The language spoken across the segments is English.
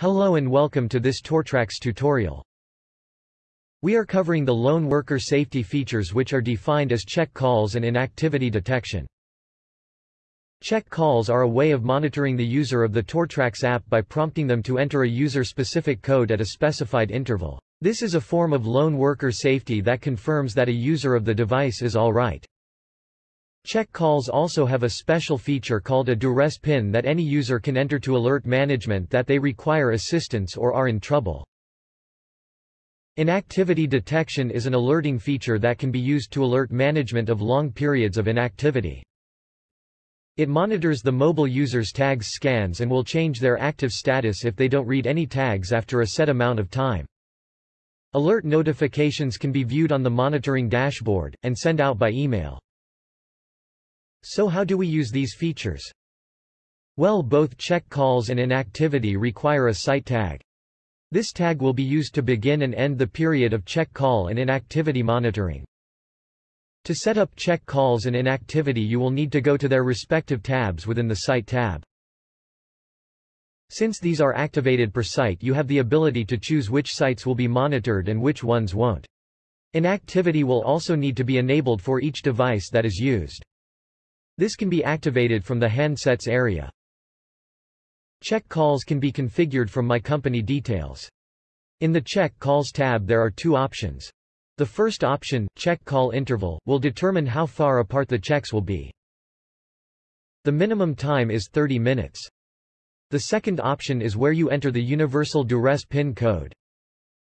Hello and welcome to this Tortrax tutorial. We are covering the lone worker safety features which are defined as check calls and inactivity detection. Check calls are a way of monitoring the user of the Tortrax app by prompting them to enter a user-specific code at a specified interval. This is a form of lone worker safety that confirms that a user of the device is alright. Check calls also have a special feature called a duress pin that any user can enter to alert management that they require assistance or are in trouble. Inactivity detection is an alerting feature that can be used to alert management of long periods of inactivity. It monitors the mobile user's tags scans and will change their active status if they don't read any tags after a set amount of time. Alert notifications can be viewed on the monitoring dashboard, and sent out by email. So how do we use these features? Well both check calls and inactivity require a site tag. This tag will be used to begin and end the period of check call and inactivity monitoring. To set up check calls and inactivity you will need to go to their respective tabs within the Site tab. Since these are activated per site you have the ability to choose which sites will be monitored and which ones won't. Inactivity will also need to be enabled for each device that is used. This can be activated from the handsets area. Check calls can be configured from My Company Details. In the Check Calls tab there are two options. The first option, Check Call Interval, will determine how far apart the checks will be. The minimum time is 30 minutes. The second option is where you enter the universal duress PIN code.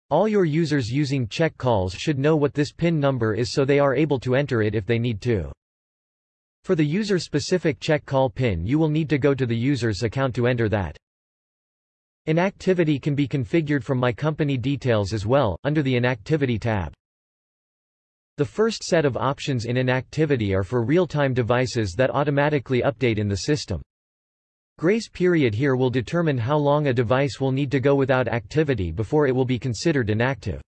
All your users using check calls should know what this PIN number is so they are able to enter it if they need to. For the user-specific check call PIN you will need to go to the user's account to enter that. Inactivity can be configured from My Company Details as well, under the Inactivity tab. The first set of options in inactivity are for real-time devices that automatically update in the system. Grace period here will determine how long a device will need to go without activity before it will be considered inactive.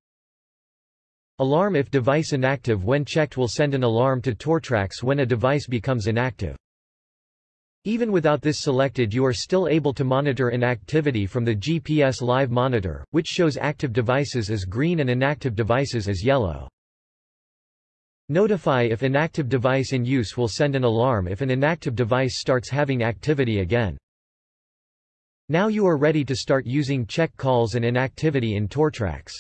Alarm if device inactive when checked will send an alarm to Tortrax when a device becomes inactive. Even without this selected you are still able to monitor inactivity from the GPS Live monitor, which shows active devices as green and inactive devices as yellow. Notify if inactive device in use will send an alarm if an inactive device starts having activity again. Now you are ready to start using check calls and inactivity in Tortrax.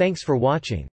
Thanks for watching.